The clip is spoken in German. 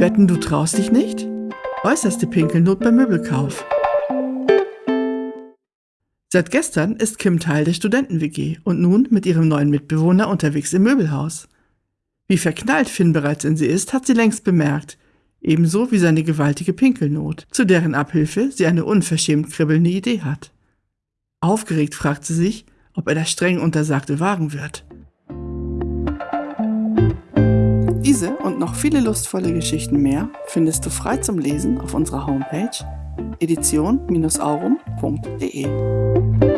Wetten, du traust dich nicht? Äußerste Pinkelnot beim Möbelkauf. Seit gestern ist Kim Teil der Studenten-WG und nun mit ihrem neuen Mitbewohner unterwegs im Möbelhaus. Wie verknallt Finn bereits in sie ist, hat sie längst bemerkt, ebenso wie seine gewaltige Pinkelnot, zu deren Abhilfe sie eine unverschämt kribbelnde Idee hat. Aufgeregt fragt sie sich, ob er das streng Untersagte wagen wird. Diese und noch viele lustvolle Geschichten mehr findest du frei zum Lesen auf unserer Homepage edition-aurum.de.